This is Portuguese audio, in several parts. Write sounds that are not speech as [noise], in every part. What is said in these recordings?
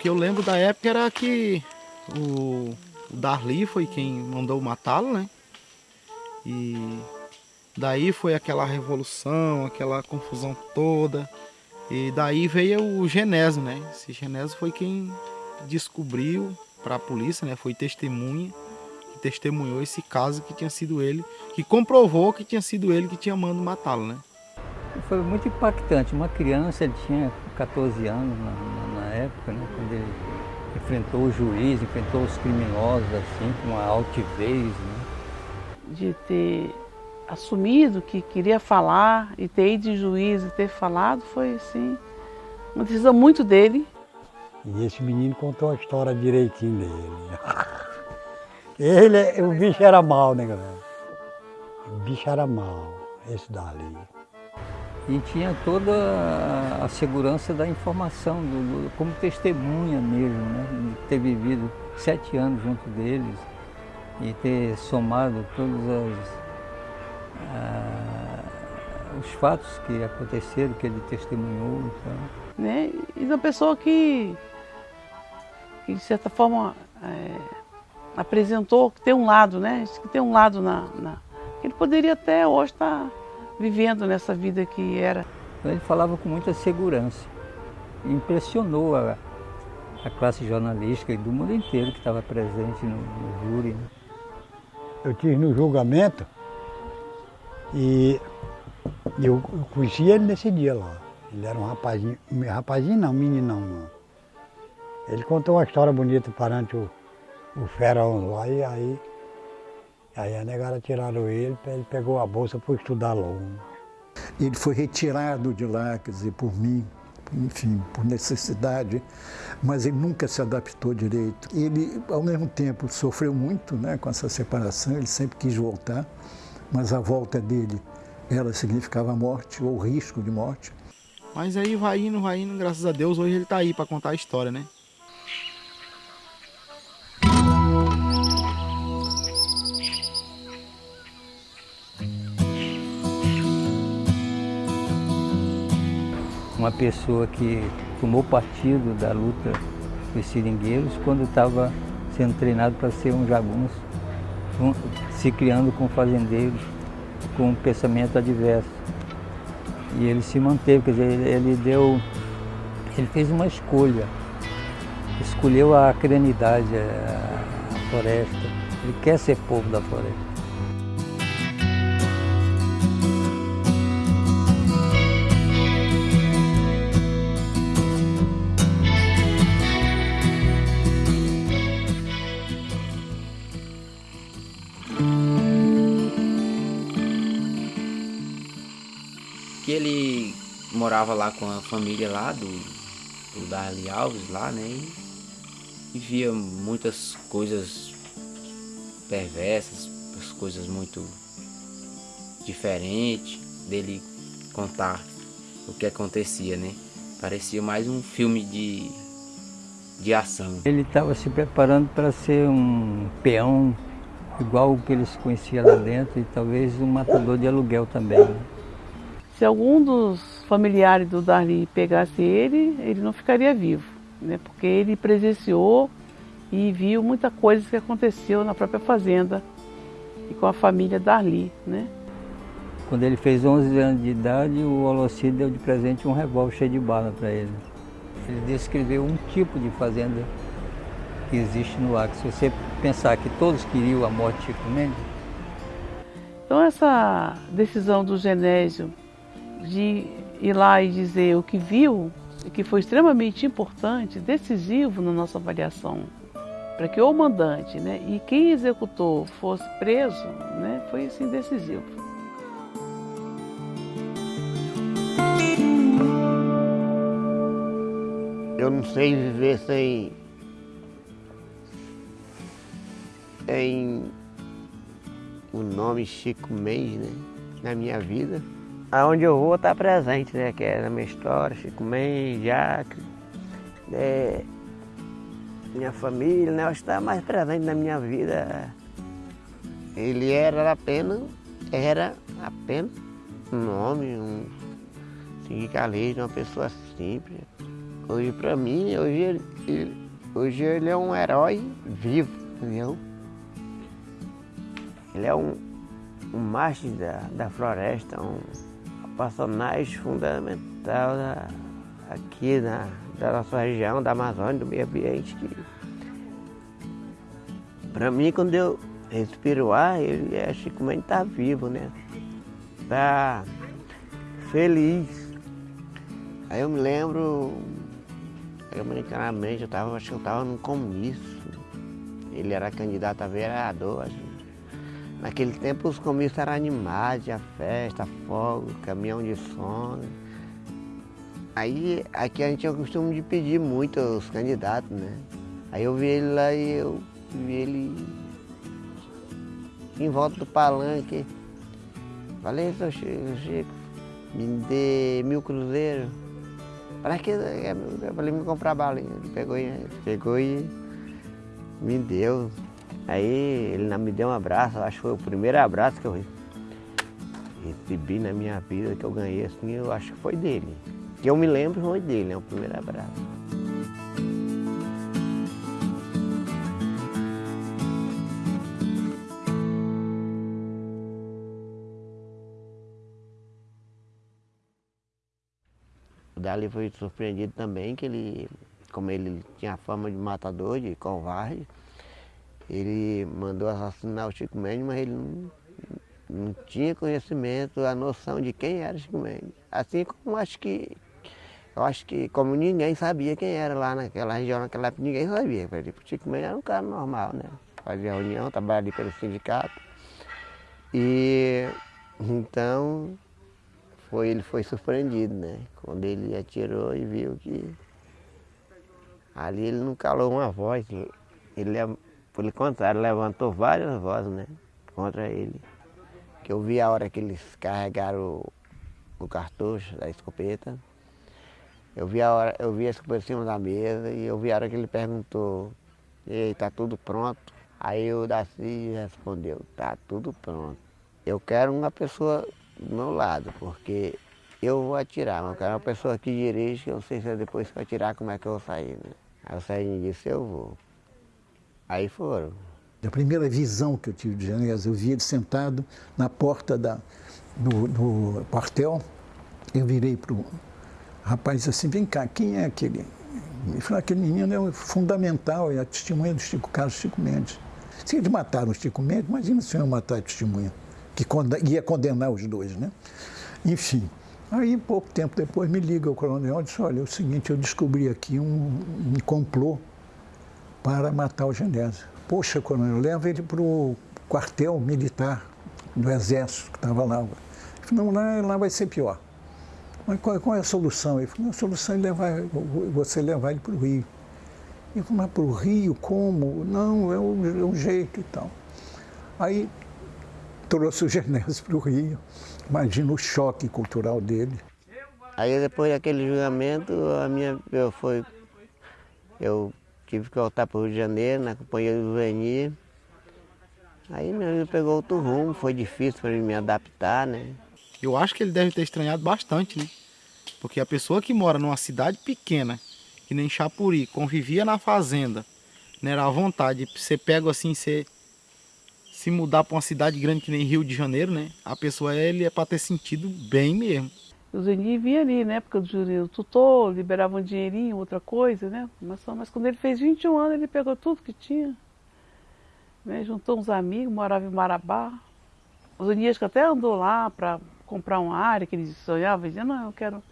que eu lembro da época era que o, o Darli foi quem mandou matá-lo, né? E daí foi aquela revolução, aquela confusão toda. E daí veio o Genésio, né? Esse Genésio foi quem descobriu para a polícia, né? Foi testemunha que testemunhou esse caso que tinha sido ele, que comprovou que tinha sido ele que tinha mandado matá-lo, né? Foi muito impactante. Uma criança, ele tinha 14 anos na, na época, né? Quando ele enfrentou o juiz, enfrentou os criminosos, assim, com uma altivez, né? De ter assumido que queria falar e ter ido de juiz e ter falado foi assim, uma decisão muito dele. E esse menino contou a história direitinho dele. [laughs] Ele, o bicho era mal, né, galera? O bicho era mal, esse dali. E tinha toda a segurança da informação, do, do, como testemunha mesmo, né? De ter vivido sete anos junto deles e ter somado todos as, ah, os fatos que aconteceram, que ele testemunhou. Então. Né? E uma pessoa que, que de certa forma, é, apresentou que tem um lado, né? Que tem um lado na, na... Ele poderia até hoje estar vivendo nessa vida que era. Ele falava com muita segurança. Impressionou a, a classe jornalística e do mundo inteiro que estava presente no, no júri. Né? Eu tive no julgamento e eu conheci ele nesse dia lá. Ele era um rapazinho, rapazinho não, meninão não. Ele contou uma história bonita perante o, o Ferão lá e aí, aí a negada tiraram ele, ele pegou a bolsa para estudar logo. Ele foi retirado de lá, quer dizer, por mim, enfim, por necessidade, mas ele nunca se adaptou direito. Ele, ao mesmo tempo, sofreu muito né, com essa separação, ele sempre quis voltar, mas a volta dele, ela significava morte ou risco de morte. Mas aí vai indo, vai indo, graças a Deus, hoje ele está aí para contar a história, né? Uma pessoa que tomou partido da luta dos seringueiros quando estava sendo treinado para ser um jagunço, um, se criando com fazendeiros com um pensamento adverso. E ele se manteve, quer dizer, ele, deu, ele fez uma escolha, escolheu a crenidade, a, a floresta, ele quer ser povo da floresta. Que ele morava lá com a família lá do, do Darli Alves lá, né? E, e via muitas coisas perversas, coisas muito diferentes dele contar o que acontecia, né? Parecia mais um filme de, de ação. Ele estava se preparando para ser um peão igual o que eles conheciam lá dentro e talvez um matador de aluguel também. Né? Se algum dos familiares do Darli pegasse ele, ele não ficaria vivo, né? porque ele presenciou e viu muita coisa que aconteceu na própria fazenda e com a família Darli. Né? Quando ele fez 11 anos de idade, o Holocide deu de presente um revólver cheio de bala para ele. Ele descreveu um tipo de fazenda que existe no Acre. Se você pensar que todos queriam a morte de Chico Mendes. Então essa decisão do Genésio de ir lá e dizer o que viu, que foi extremamente importante, decisivo na nossa avaliação, para que o mandante né, e quem executou fosse preso, né, foi assim decisivo. Eu não sei viver sem em o nome Chico Mendes né, na minha vida aonde eu vou estar presente, né? Que é na minha história, Chico Mendes, é, minha família, né? Está mais presente na minha vida. Ele era apenas, era apenas um homem, um sindicalista, uma pessoa simples, Hoje para mim, hoje ele, ele, hoje ele é um herói vivo, entendeu? Ele é um, um macho da, da floresta, um personagem fundamental da, aqui na, da nossa região, da Amazônia, do meio ambiente. Que, para mim, quando eu respiro ar, ele é Chico Mendes está vivo, né? Está feliz. Aí eu me lembro, americanamente, eu tava, acho que eu estava num comício. Ele era candidato a vereador. Acho. Naquele tempo os comícios eram animados, tinha festa, fogo, caminhão de som. Aí aqui a gente tinha o costume de pedir muito aos candidatos, né? Aí eu vi ele lá e eu vi ele em volta do palanque. Falei, seu Chico, Chico, me dê mil cruzeiros. Para que? Eu falei, me comprar balinha. Ele pegou, pegou e me deu. Aí ele me deu um abraço, acho que foi o primeiro abraço que eu recebi na minha vida, que eu ganhei assim, eu acho que foi dele. Que eu me lembro foi dele, né? O primeiro abraço. Dali foi surpreendido também que ele, como ele tinha fama de matador, de covarde, ele mandou assassinar o Chico Mendes, mas ele não, não tinha conhecimento, a noção de quem era Chico Mendes. Assim como acho que, eu acho que como ninguém sabia quem era lá naquela região, naquela época, ninguém sabia. O Chico Mendes era um cara normal, né? Fazia reunião, trabalhava ali pelo sindicato. E então foi, ele foi surpreendido, né? Quando ele atirou e viu que ali ele não calou uma voz. Ele, pelo contrário, levantou várias vozes, né? Contra ele. Que eu vi a hora que eles carregaram o, o cartucho da escopeta. Eu vi a hora, eu vi a escopeta em cima da mesa e eu vi a hora que ele perguntou, ei, tá tudo pronto? Aí o Daci respondeu, tá tudo pronto. Eu quero uma pessoa do meu lado, porque eu vou atirar, mas eu quero uma pessoa que dirige, que eu não sei se é depois que eu atirar como é que eu vou sair. Né? Aí o Serginho disse, eu vou. Aí foram. A primeira visão que eu tive de Janés, eu vi ele sentado na porta da, do, do quartel, eu virei para o rapaz e disse assim, vem cá, quem é aquele? Ele falou, aquele menino é fundamental, é a testemunha do Chico Carlos Chico Mendes. Se eles mataram o Chico Mendes, imagina se iam matar a testemunha que ia condenar os dois, né? Enfim, aí pouco tempo depois me liga o coronel e disse, olha, é o seguinte, eu descobri aqui um, um complô para matar o Genésio. Poxa, coronel, leva ele para o quartel militar do exército que estava lá. Ele falou, não, lá, lá vai ser pior. Mas qual, qual, é a solução? Ele falou, a solução é levar, você levar ele para o Rio. Ele falou, mas para o Rio, como? Não, é um, é um jeito e tal. Aí trouxe o [laughs] Genésio para o Rio. Imagina o choque cultural dele. Aí depois daquele julgamento, a minha, eu, foi, eu tive que voltar para o Rio de Janeiro, na companhia do Veni. Aí minha vida pegou outro rumo, foi difícil para me adaptar, né? Eu acho que ele deve ter estranhado bastante, né? Porque a pessoa que mora numa cidade pequena, que nem Chapuri, convivia na fazenda, né, era à vontade, você pega assim, você se mudar para uma cidade grande que nem Rio de Janeiro, né? A pessoa ele é para ter sentido bem mesmo. O Zeni vinha ali na época do júri tutor, liberava um dinheirinho, outra coisa, né? Mas, mas quando ele fez 21 anos, ele pegou tudo que tinha. Né? Juntou uns amigos, morava em Marabá. O Zeni acho que até andou lá para comprar uma área que ele sonhava, dizia, não, eu quero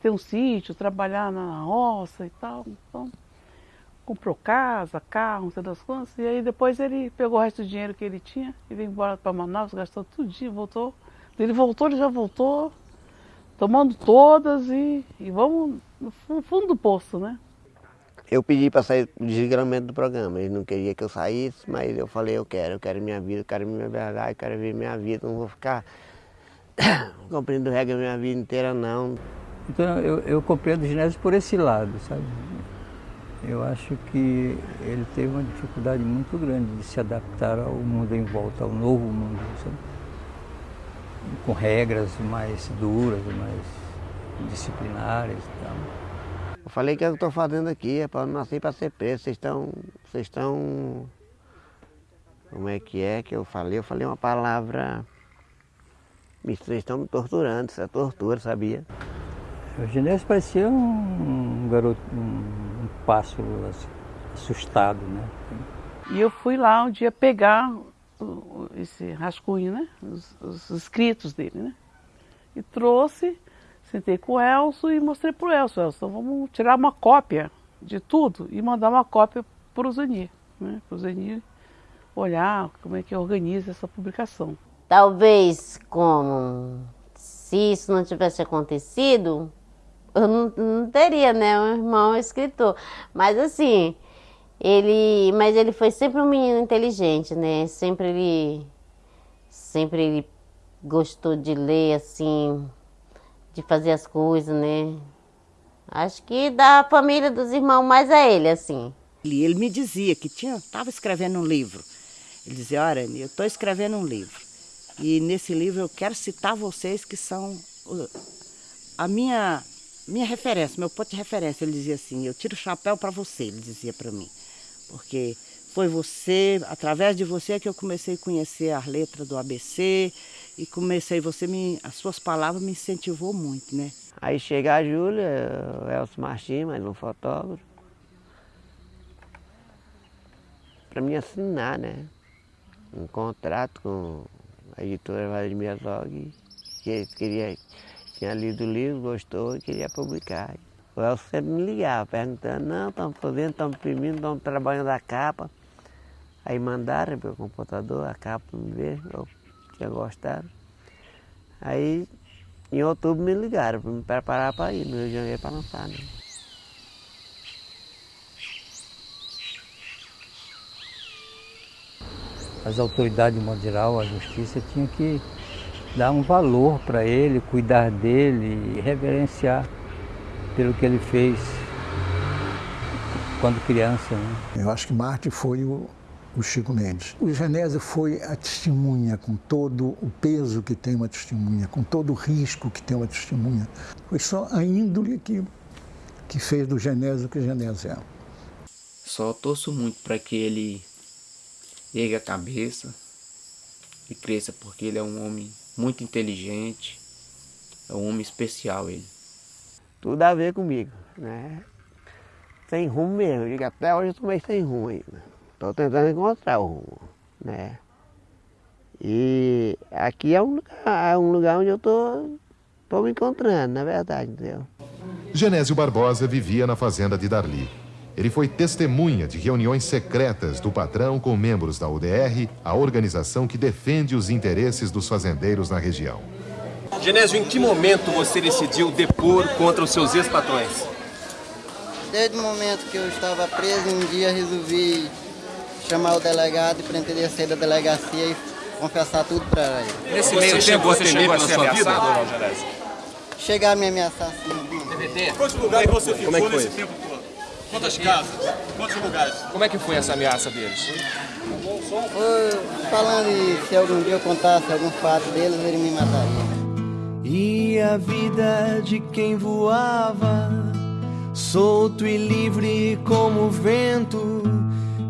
ter um sítio, trabalhar na roça e tal. Então, comprou casa, carro, não sei das quantas, e aí depois ele pegou o resto do dinheiro que ele tinha e veio embora para Manaus, gastou dia, voltou. Ele voltou, ele já voltou, tomando todas e, e vamos no fundo do poço, né? Eu pedi para sair do desligamento do programa, ele não queria que eu saísse, mas eu falei, eu quero, eu quero minha vida, eu quero minha verdade, eu quero ver minha vida, não vou ficar [coughs] cumprindo regra minha vida inteira não. Então eu, eu compreendo o ginásio por esse lado, sabe? eu acho que ele teve uma dificuldade muito grande de se adaptar ao mundo em volta, ao novo mundo, sabe? Com regras mais duras, mais disciplinares e tal. Eu falei que eu estou fazendo aqui, é para nascer para ser preso. Vocês estão. Vocês estão. Como é que é que eu falei? Eu falei uma palavra. Vocês estão me torturando, isso é tortura, sabia? O Genésio parecia um garoto, um, um pássaro assustado, né? E eu fui lá um dia pegar esse rascunho, né? Os, os escritos dele, né? E trouxe, sentei com o Elcio e mostrei para o Elcio, Elcio, então vamos tirar uma cópia de tudo e mandar uma cópia para o Zenir, né? Para o Zenir olhar como é que organiza essa publicação. Talvez como se isso não tivesse acontecido, eu não, não teria, né, um irmão escritor. Mas assim, ele, mas ele foi sempre um menino inteligente, né? Sempre ele, sempre ele gostou de ler, assim, de fazer as coisas, né? Acho que da família dos irmãos mais a ele, assim. Ele me dizia que tinha, estava escrevendo um livro. Ele dizia, olha, eu estou escrevendo um livro. E nesse livro eu quero citar vocês que são a minha minha referência, meu ponto de referência, ele dizia assim, eu tiro o chapéu para você, ele dizia para mim. Porque foi você, através de você que eu comecei a conhecer as letras do ABC e comecei, você me, as suas palavras me incentivou muito, né? Aí chega a Júlia, o Elcio Martins, mais um fotógrafo, para me assinar, né? Um contrato com a editora Vladimir Zog, que queria tinha lido o livro, gostou e queria publicar. O Elcio sempre me ligava, perguntando, não, estamos fazendo, estamos imprimindo, estamos trabalhando a capa. Aí mandaram para o computador a capa me ver, eu tinha gostado. Aí em outubro me ligaram para me preparar para ir no Rio de Janeiro para lançar. Né? As autoridades, de modo geral, a justiça, tinham que dar um valor para ele, cuidar dele reverenciar pelo que ele fez quando criança. Né? Eu acho que Marte foi o, o Chico Mendes. O Genésio foi a testemunha com todo o peso que tem uma testemunha, com todo o risco que tem uma testemunha. Foi só a índole que, que fez do Genésio o que Genésio é. Só torço muito para que ele ergue a cabeça e cresça, porque ele é um homem muito inteligente, é um homem especial ele. Tudo a ver comigo, né? Sem rumo mesmo, digo, até hoje eu estou sem rumo ainda. Estou tentando encontrar o rumo, né? E aqui é um lugar, é um lugar onde eu estou tô, tô me encontrando, na verdade, entendeu? Genésio Barbosa vivia na fazenda de Darli. Ele foi testemunha de reuniões secretas do patrão com membros da UDR, a organização que defende os interesses dos fazendeiros na região. Genésio, em que momento você decidiu depor contra os seus ex-patrões? Desde o momento que eu estava preso, um dia resolvi chamar o delegado e pretender sair da delegacia e confessar tudo para ele. Nesse meio você tempo você chegou a ser ameaçado, não, Genésio? Chegar a me ameaçar sim. TVT? Quantos lugares você ficou Como é que foi? nesse tempo todo? Quantas casas? Quantos lugares? Como é que foi essa ameaça deles? Foi falando que se algum dia eu contasse algum fato deles, ele me mataria. E a vida de quem voava, solto e livre como o vento,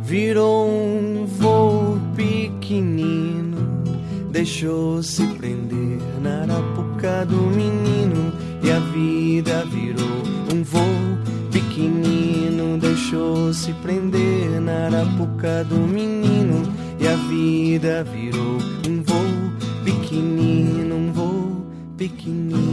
virou um voo pequenino, deixou-se prender na arapuca do menino, e a vida virou um voo pequenino. Deixou-se prender na arapuca do menino e a vida virou um